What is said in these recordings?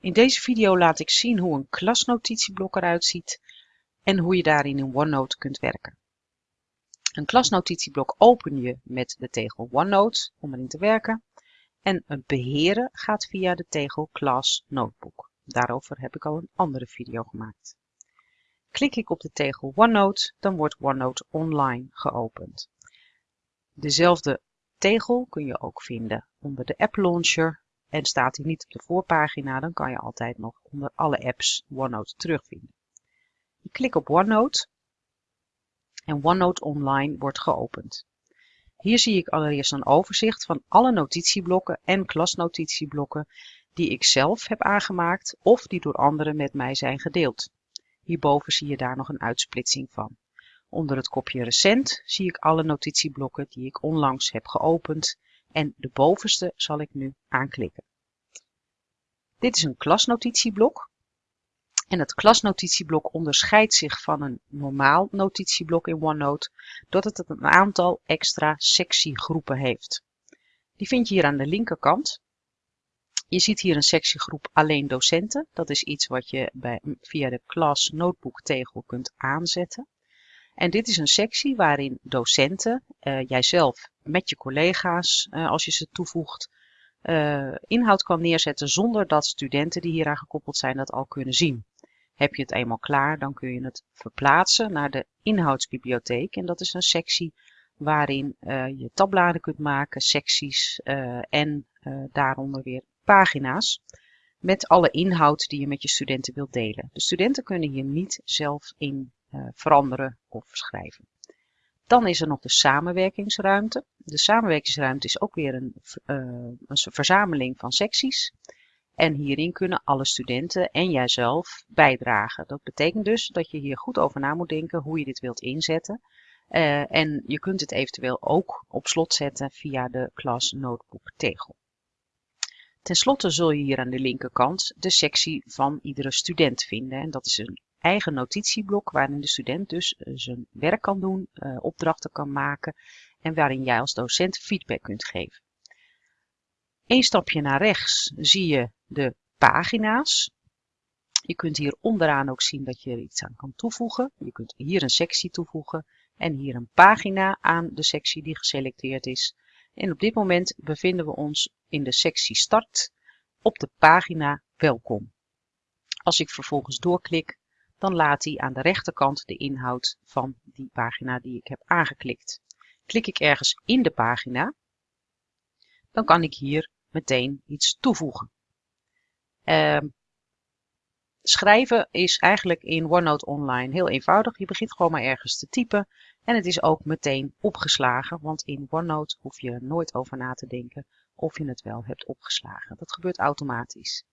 In deze video laat ik zien hoe een klasnotitieblok eruit ziet en hoe je daarin in OneNote kunt werken. Een klasnotitieblok open je met de tegel OneNote om erin te werken en het beheren gaat via de tegel Class Notebook. Daarover heb ik al een andere video gemaakt. Klik ik op de tegel OneNote, dan wordt OneNote online geopend. Dezelfde tegel kun je ook vinden onder de App Launcher en staat hij niet op de voorpagina, dan kan je altijd nog onder alle apps OneNote terugvinden. Ik klik op OneNote en OneNote Online wordt geopend. Hier zie ik allereerst een overzicht van alle notitieblokken en klasnotitieblokken die ik zelf heb aangemaakt of die door anderen met mij zijn gedeeld. Hierboven zie je daar nog een uitsplitsing van. Onder het kopje recent zie ik alle notitieblokken die ik onlangs heb geopend en de bovenste zal ik nu aanklikken. Dit is een klasnotitieblok. En het klasnotitieblok onderscheidt zich van een normaal notitieblok in OneNote doordat het een aantal extra sectiegroepen heeft. Die vind je hier aan de linkerkant. Je ziet hier een sectiegroep alleen docenten. Dat is iets wat je bij, via de Class Notebook tegel kunt aanzetten. En dit is een sectie waarin docenten, uh, jijzelf met je collega's, uh, als je ze toevoegt, uh, inhoud kan neerzetten zonder dat studenten die hieraan gekoppeld zijn dat al kunnen zien. Heb je het eenmaal klaar, dan kun je het verplaatsen naar de inhoudsbibliotheek. En dat is een sectie waarin je tabbladen kunt maken, secties en daaronder weer pagina's met alle inhoud die je met je studenten wilt delen. De studenten kunnen hier niet zelf in veranderen of schrijven. Dan is er nog de samenwerkingsruimte. De samenwerkingsruimte is ook weer een, uh, een verzameling van secties. En hierin kunnen alle studenten en jijzelf bijdragen. Dat betekent dus dat je hier goed over na moet denken hoe je dit wilt inzetten. Uh, en je kunt het eventueel ook op slot zetten via de Class Notebook tegel. Ten slotte zul je hier aan de linkerkant de sectie van iedere student vinden. En dat is een eigen notitieblok waarin de student dus eh, zijn werk kan doen, uh, opdrachten kan maken en waarin jij als docent feedback kunt geven. Eén stapje naar rechts zie je de pagina's. Je kunt hier onderaan ook zien dat je er iets aan kan toevoegen. Je kunt hier een sectie toevoegen en hier een pagina aan de sectie die geselecteerd is. En op dit moment bevinden we ons in de sectie Start op de pagina Welkom. Als ik vervolgens doorklik, dan laat hij aan de rechterkant de inhoud van die pagina die ik heb aangeklikt. Klik ik ergens in de pagina, dan kan ik hier meteen iets toevoegen. Uh, schrijven is eigenlijk in OneNote Online heel eenvoudig. Je begint gewoon maar ergens te typen en het is ook meteen opgeslagen, want in OneNote hoef je nooit over na te denken of je het wel hebt opgeslagen. Dat gebeurt automatisch.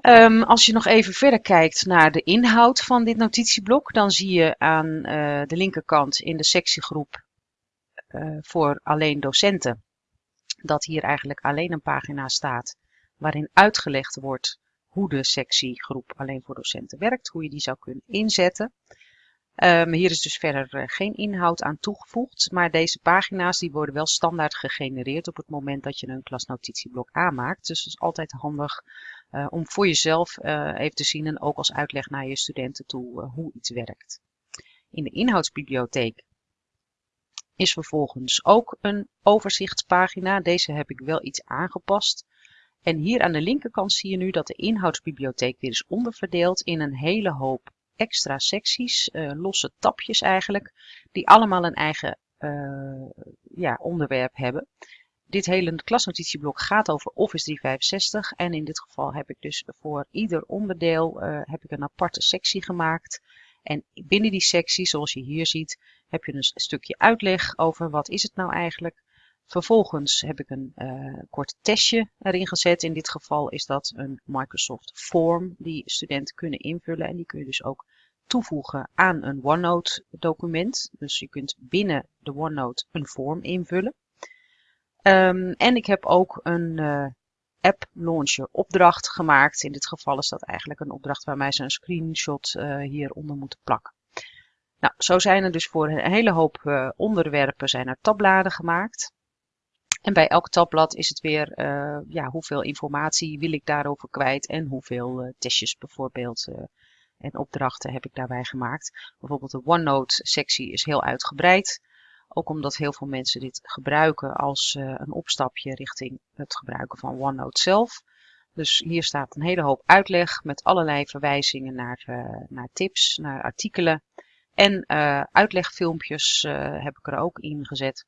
Um, als je nog even verder kijkt naar de inhoud van dit notitieblok, dan zie je aan uh, de linkerkant in de sectiegroep uh, voor alleen docenten dat hier eigenlijk alleen een pagina staat waarin uitgelegd wordt hoe de sectiegroep alleen voor docenten werkt, hoe je die zou kunnen inzetten. Um, hier is dus verder uh, geen inhoud aan toegevoegd, maar deze pagina's die worden wel standaard gegenereerd op het moment dat je een klasnotitieblok aanmaakt. Dus het is altijd handig uh, om voor jezelf uh, even te zien en ook als uitleg naar je studenten toe hoe iets werkt. In de inhoudsbibliotheek is vervolgens ook een overzichtspagina. Deze heb ik wel iets aangepast. En hier aan de linkerkant zie je nu dat de inhoudsbibliotheek weer is onderverdeeld in een hele hoop extra secties, losse tapjes eigenlijk, die allemaal een eigen ja, onderwerp hebben. Dit hele klasnotitieblok gaat over Office 365 en in dit geval heb ik dus voor ieder onderdeel uh, heb ik een aparte sectie gemaakt. En binnen die sectie, zoals je hier ziet, heb je een stukje uitleg over wat is het nou eigenlijk. Vervolgens heb ik een uh, kort testje erin gezet. In dit geval is dat een Microsoft Form die studenten kunnen invullen. En die kun je dus ook toevoegen aan een OneNote document. Dus je kunt binnen de OneNote een vorm invullen. Um, en ik heb ook een uh, app launcher opdracht gemaakt. In dit geval is dat eigenlijk een opdracht waarmee ze een screenshot uh, hieronder moeten plakken. Nou, zo zijn er dus voor een hele hoop uh, onderwerpen zijn er tabbladen gemaakt. En bij elk tabblad is het weer ja, hoeveel informatie wil ik daarover kwijt en hoeveel testjes bijvoorbeeld en opdrachten heb ik daarbij gemaakt. Bijvoorbeeld de OneNote sectie is heel uitgebreid. Ook omdat heel veel mensen dit gebruiken als een opstapje richting het gebruiken van OneNote zelf. Dus hier staat een hele hoop uitleg met allerlei verwijzingen naar, naar tips, naar artikelen. En uitlegfilmpjes heb ik er ook in gezet.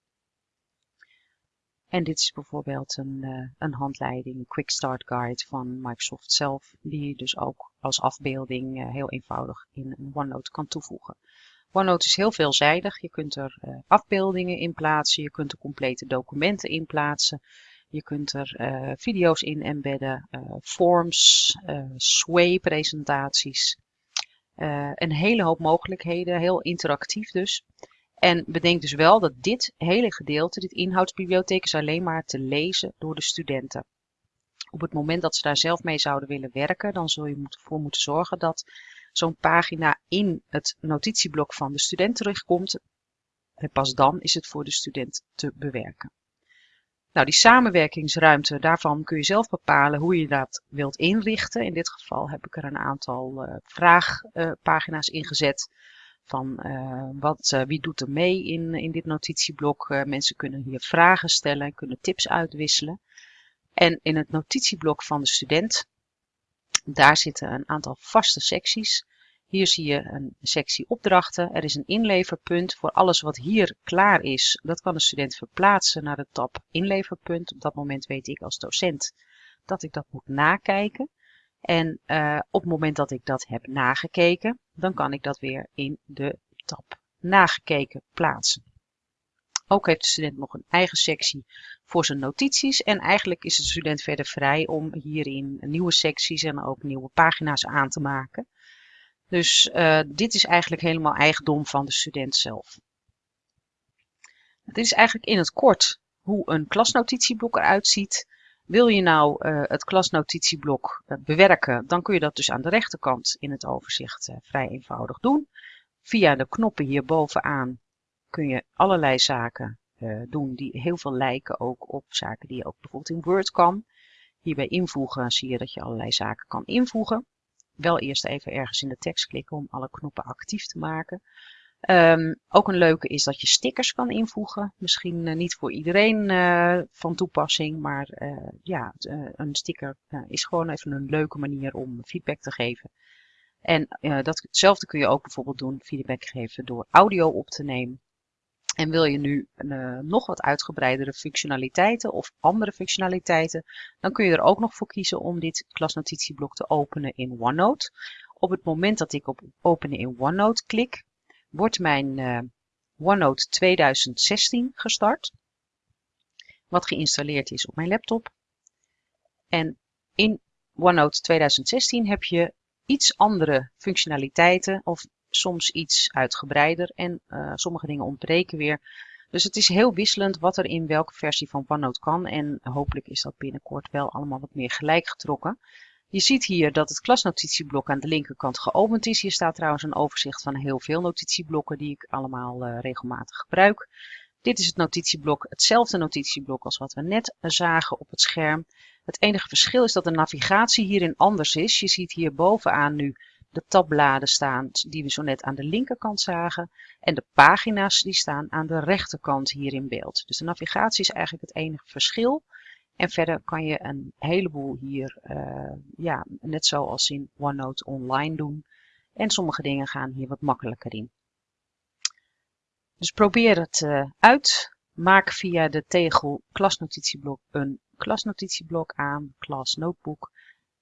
En dit is bijvoorbeeld een, uh, een handleiding, een Quick Start Guide van Microsoft zelf, die je dus ook als afbeelding uh, heel eenvoudig in OneNote kan toevoegen. OneNote is heel veelzijdig. Je kunt er uh, afbeeldingen in plaatsen, je kunt er complete documenten in plaatsen, je kunt er video's in embedden, forms, sway-presentaties. een hele hoop mogelijkheden, heel interactief dus. En bedenk dus wel dat dit hele gedeelte, dit inhoudsbibliotheek, is alleen maar te lezen door de studenten. Op het moment dat ze daar zelf mee zouden willen werken, dan zul je ervoor moeten zorgen dat zo'n pagina in het notitieblok van de student terugkomt. En pas dan is het voor de student te bewerken. Nou, die samenwerkingsruimte, daarvan kun je zelf bepalen hoe je dat wilt inrichten. In dit geval heb ik er een aantal uh, vraagpagina's uh, ingezet van uh, wat, wie doet er mee in, in dit notitieblok. Mensen kunnen hier vragen stellen, kunnen tips uitwisselen. En in het notitieblok van de student, daar zitten een aantal vaste secties. Hier zie je een sectie opdrachten. Er is een inleverpunt voor alles wat hier klaar is. Dat kan de student verplaatsen naar de tab inleverpunt. Op dat moment weet ik als docent dat ik dat moet nakijken. En uh, op het moment dat ik dat heb nagekeken, dan kan ik dat weer in de tab nagekeken plaatsen. Ook heeft de student nog een eigen sectie voor zijn notities. En eigenlijk is de student verder vrij om hierin nieuwe secties en ook nieuwe pagina's aan te maken. Dus uh, dit is eigenlijk helemaal eigendom van de student zelf. Dit is eigenlijk in het kort hoe een klasnotitieblok eruit ziet. Wil je nou uh, het klasnotitieblok uh, bewerken, dan kun je dat dus aan de rechterkant in het overzicht vrij eenvoudig doen. Via de knoppen hier bovenaan kun je allerlei zaken doen die heel veel lijken ook op zaken die je ook bijvoorbeeld in Word kan. Hierbij invoegen zie je dat je allerlei zaken kan invoegen. Wel eerst even ergens in de tekst klikken om alle knoppen actief te maken. Um, ook een leuke is dat je stickers kan invoegen. Misschien uh, niet voor iedereen uh, van toepassing, maar ja, een sticker is gewoon even een leuke manier om feedback te geven. En datzelfde kun je ook bijvoorbeeld doen, feedback geven door audio op te nemen. En wil je nu nog wat uitgebreidere functionaliteiten of andere functionaliteiten, dan kun je er ook nog voor kiezen om dit klasnotitieblok te openen in OneNote. Op het moment dat ik op openen in OneNote klik, wordt mijn uh, OneNote 2016 gestart. Wat geïnstalleerd is op mijn laptop. En in OneNote 2016 heb je iets andere functionaliteiten of soms iets uitgebreider en uh, sommige dingen ontbreken weer. Dus het is heel wisselend wat er in welke versie van OneNote kan en hopelijk is dat binnenkort wel allemaal wat meer gelijk getrokken. Je ziet hier dat het klasnotitieblok aan de linkerkant geopend is. Hier staat trouwens een overzicht van heel veel notitieblokken die ik allemaal uh, regelmatig gebruik. Dit is het notitieblok, hetzelfde notitieblok als wat we net zagen op het scherm. Het enige verschil is dat de navigatie hierin anders is. Je ziet hier bovenaan nu de tabbladen staan die we zo net aan de linkerkant zagen. En de pagina's die staan aan de rechterkant hier in beeld. Dus de navigatie is eigenlijk het enige verschil. En verder kan je een heleboel hier, uh, ja, net zoals in OneNote online doen. En sommige dingen gaan hier wat makkelijker in. Dus probeer het uh, uit. Maak via de tegel klasnotitieblok een klasnotitieblok aan, class notebook.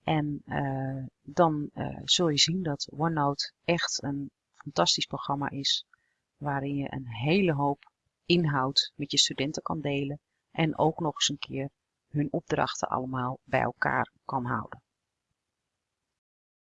En uh, dan zul je zien dat OneNote echt een fantastisch programma is. Waarin je een hele hoop inhoud met je studenten kan delen. En ook nog eens een keer hun opdrachten allemaal bij elkaar kan houden.